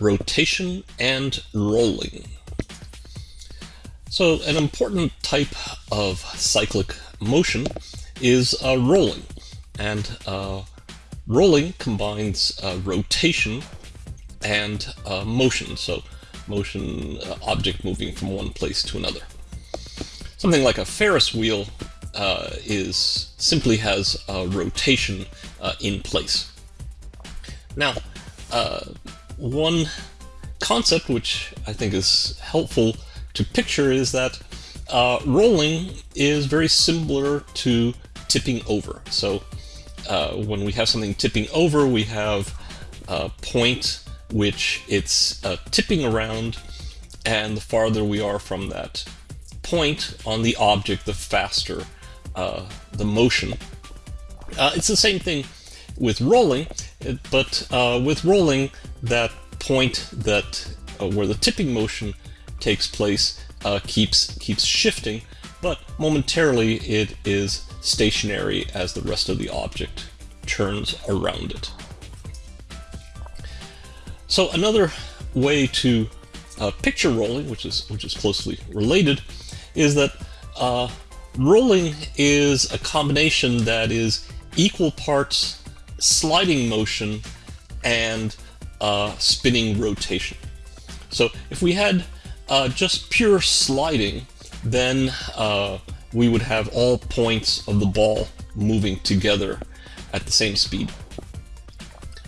rotation and rolling. So an important type of cyclic motion is uh, rolling. And uh, rolling combines uh, rotation and uh, motion. So motion, uh, object moving from one place to another. Something like a Ferris wheel uh, is simply has rotation in place. Now, one concept which I think is helpful to picture is that uh, rolling is very similar to tipping over. So uh, when we have something tipping over, we have a point which it's uh, tipping around, and the farther we are from that point on the object, the faster uh, the motion. Uh, it's the same thing with rolling, but uh, with rolling, that point that where the tipping motion takes place uh, keeps keeps shifting, but momentarily it is stationary as the rest of the object turns around it. So another way to uh, picture rolling, which is which is closely related, is that uh, rolling is a combination that is equal parts sliding motion and uh, spinning rotation. So if we had uh, just pure sliding, then uh, we would have all points of the ball moving together at the same speed.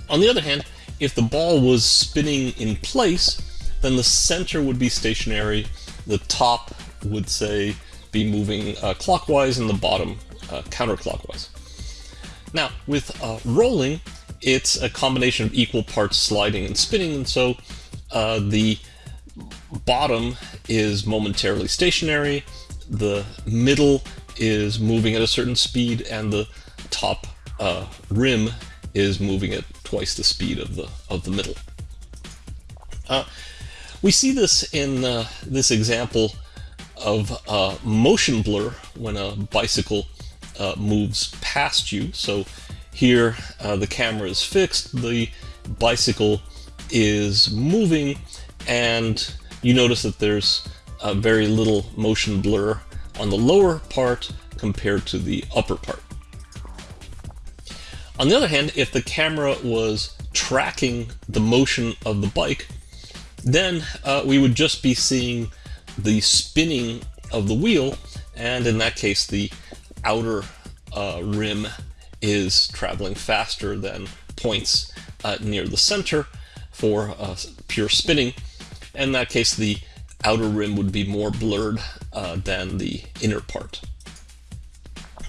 On the other hand, if the ball was spinning in place, then the center would be stationary, the top would say be moving uh, clockwise and the bottom uh, counterclockwise. Now, with uh, rolling, it's a combination of equal parts sliding and spinning, and so uh, the bottom is momentarily stationary, the middle is moving at a certain speed, and the top uh, rim is moving at twice the speed of the of the middle. Uh, we see this in uh, this example of uh, motion blur when a bicycle uh, moves past you. So here uh, the camera is fixed, the bicycle is moving, and you notice that there's a very little motion blur on the lower part compared to the upper part. On the other hand, if the camera was tracking the motion of the bike, then uh, we would just be seeing the spinning of the wheel, and in that case, the outer uh, rim is traveling faster than points uh, near the center for uh, pure spinning, in that case, the outer rim would be more blurred uh, than the inner part.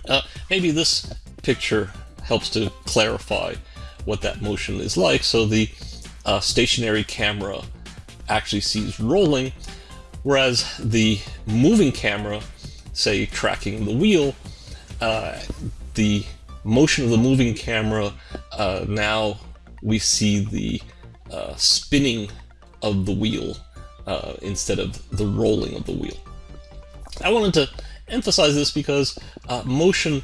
Uh, maybe this picture helps to clarify what that motion is like. So the uh, stationary camera actually sees rolling, whereas the moving camera, say tracking the wheel, the motion of the moving camera, uh, now we see the uh, spinning of the wheel uh, instead of the rolling of the wheel. I wanted to emphasize this because uh, motion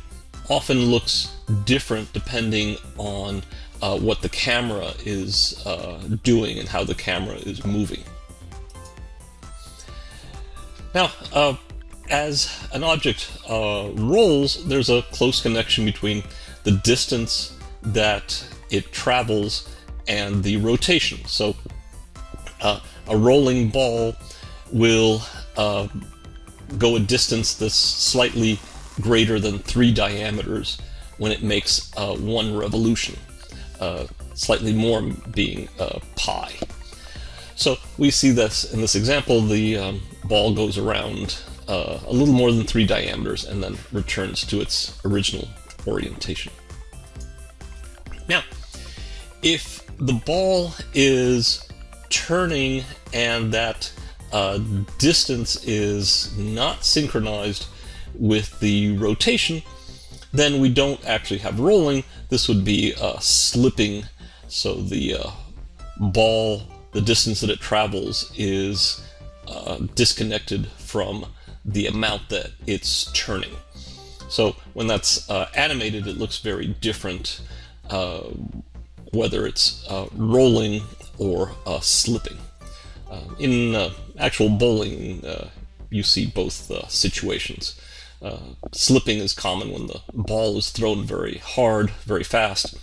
often looks different depending on uh, what the camera is doing and how the camera is moving. Now, as an object uh, rolls, there's a close connection between the distance that it travels and the rotation. So uh, a rolling ball will uh, go a distance that's slightly greater than three diameters when it makes uh, one revolution, uh, slightly more being uh, pi. So we see this in this example, the um, ball goes around uh, a little more than three diameters and then returns to its original orientation. Now, if the ball is turning and that uh, distance is not synchronized with the rotation, then we don't actually have rolling. This would be uh, slipping. So the uh, ball, the distance that it travels is uh, disconnected from the amount that it's turning. So when that's uh, animated, it looks very different, uh, whether it's rolling or uh, slipping. Uh, in uh, actual bowling, uh, you see both situations. slipping is common when the ball is thrown very hard, very fast,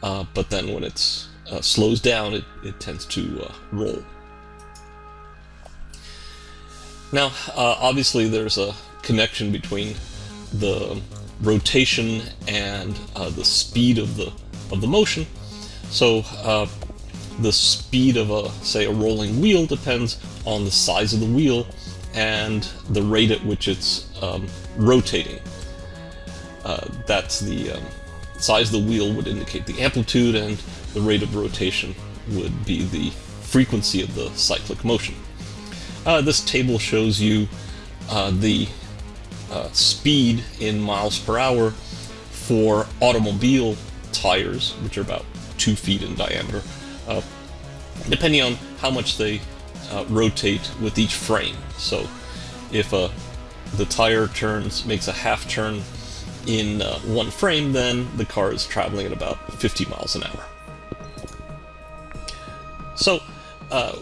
but then when it slows down, it, it tends to roll. Now, obviously, there's a connection between the rotation and uh, the speed of the of the motion. So uh, the speed of a say a rolling wheel depends on the size of the wheel and the rate at which it's um, rotating. Uh, that's the um, size of the wheel would indicate the amplitude and the rate of rotation would be the frequency of the cyclic motion. Uh, this table shows you uh, the uh, speed in miles per hour for automobile tires, which are about two feet in diameter, uh, depending on how much they uh, rotate with each frame. So if uh, the tire turns makes a half turn in one frame, then the car is traveling at about 50 miles an hour. So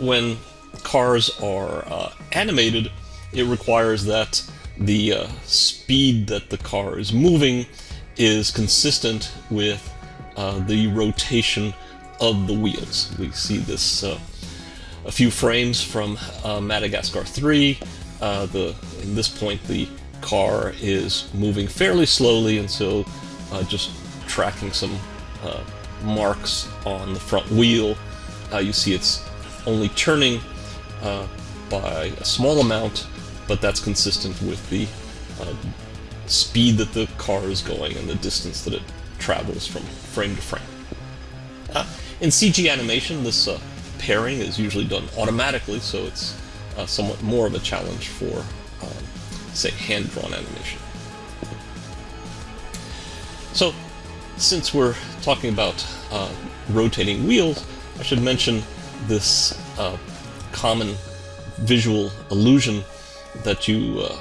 when cars are uh, animated, it requires that the uh, speed that the car is moving is consistent with uh, the rotation of the wheels. We see this uh, a few frames from uh, Madagascar 3. Uh, the in this point the car is moving fairly slowly and so just tracking some marks on the front wheel. you see it's only turning by a small amount but that's consistent with the uh, speed that the car is going and the distance that it travels from frame to frame. Uh, in CG animation, this uh, pairing is usually done automatically, so it's uh, somewhat more of a challenge for, um, say, hand-drawn animation. So, since we're talking about uh, rotating wheels, I should mention this uh, common visual illusion that you uh,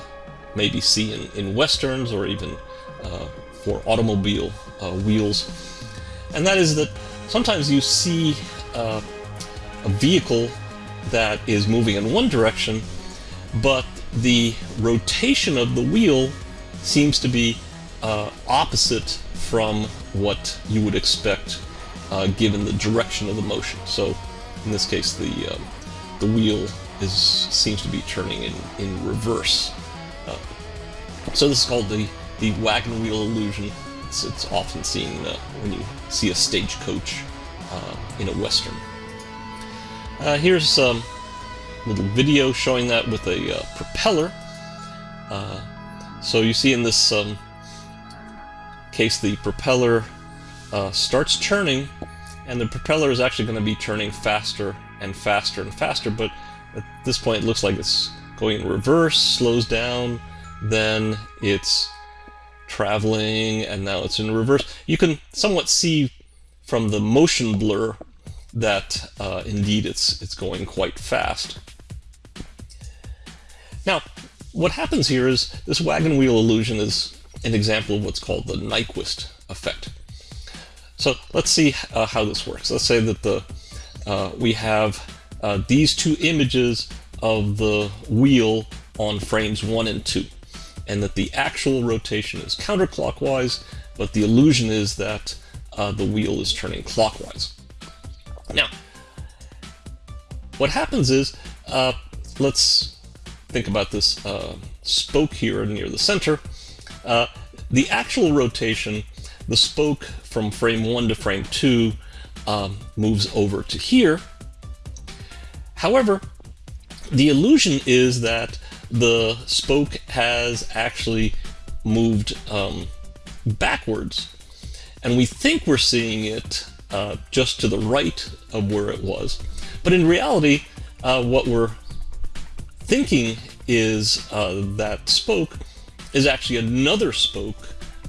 maybe see in, in westerns or even uh, for automobile uh, wheels. And that is that sometimes you see uh, a vehicle that is moving in one direction, but the rotation of the wheel seems to be uh, opposite from what you would expect uh, given the direction of the motion. So in this case, the, um, the wheel is seems to be turning in, in reverse. Uh, so this is called the, the wagon wheel illusion. It's, it's often seen uh, when you see a stagecoach uh, in a western. Uh, here's some little video showing that with a uh, propeller. Uh, so you see in this um, case the propeller starts turning and the propeller is actually going to be turning faster and faster and faster, but at this point, it looks like it's going in reverse, slows down, then it's traveling, and now it's in reverse. You can somewhat see from the motion blur that uh, indeed it's, it's going quite fast. Now, what happens here is this wagon wheel illusion is an example of what's called the Nyquist effect. So let's see uh, how this works. Let's say that the uh, we have uh, these two images of the wheel on frames 1 and 2 and that the actual rotation is counterclockwise but the illusion is that uh, the wheel is turning clockwise. Now what happens is uh, let's think about this uh, spoke here near the center. The actual rotation, the spoke from frame 1 to frame 2 um, moves over to here However, the illusion is that the spoke has actually moved um, backwards. And we think we're seeing it uh, just to the right of where it was. But in reality, uh, what we're thinking is uh, that spoke is actually another spoke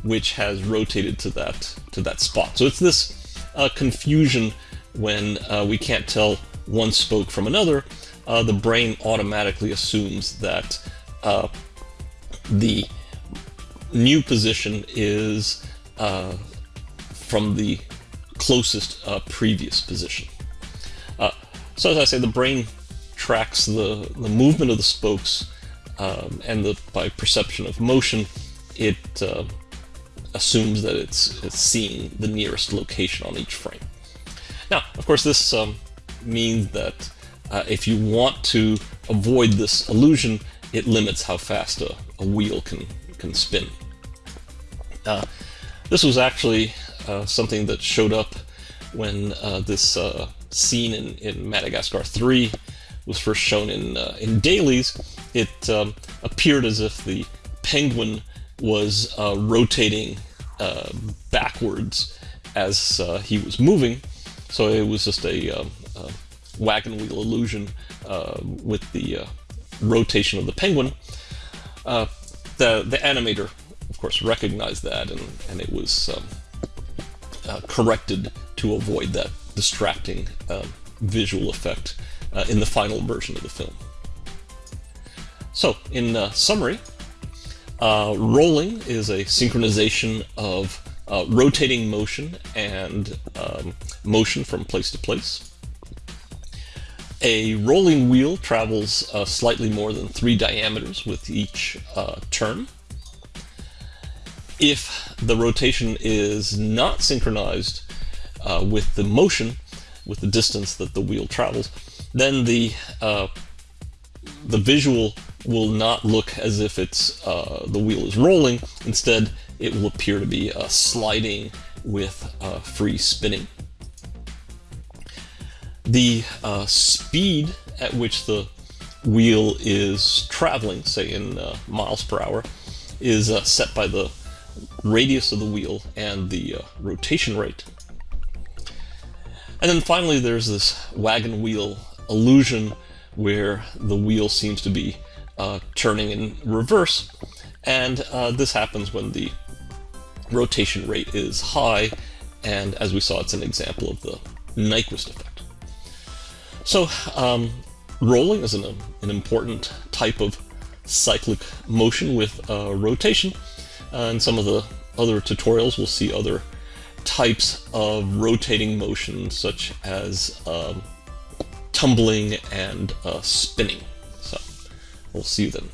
which has rotated to that to that spot. So it's this confusion when uh, we can't tell one spoke from another, uh, the brain automatically assumes that uh, the new position is uh, from the closest uh, previous position. Uh, So as I say, the brain tracks the, the movement of the spokes um, and the, by perception of motion, it assumes that it's, it's seeing the nearest location on each frame. Now, of course, this um, means that uh, if you want to avoid this illusion, it limits how fast a, a wheel can, can spin. Uh, this was actually uh, something that showed up when uh, this uh, scene in, in Madagascar 3 was first shown in, uh, in dailies. It um, appeared as if the penguin was uh, rotating backwards as he was moving, so it was just a, um, wagon wheel illusion with the rotation of the penguin. the, the animator of course, recognized that, and, and it was um, uh, corrected to avoid that distracting um, visual effect uh, in the final version of the film. So, in uh, summary, uh, rolling is a synchronization of uh, rotating motion and um, motion from place to place. A rolling wheel travels uh, slightly more than three diameters with each turn if the rotation is not synchronized uh, with the motion, with the distance that the wheel travels, then the uh, the visual will not look as if it's uh, the wheel is rolling. Instead, it will appear to be uh, sliding with uh, free spinning. The uh, speed at which the wheel is traveling, say in miles per hour, is set by the radius of the wheel and the uh, rotation rate. And then finally there's this wagon wheel illusion where the wheel seems to be uh, turning in reverse and uh, this happens when the rotation rate is high and as we saw it's an example of the Nyquist effect. So um, rolling is an, an important type of cyclic motion with uh, rotation and some of the other tutorials, we'll see other types of rotating motion, such as um, tumbling and uh, spinning. We'll see you then.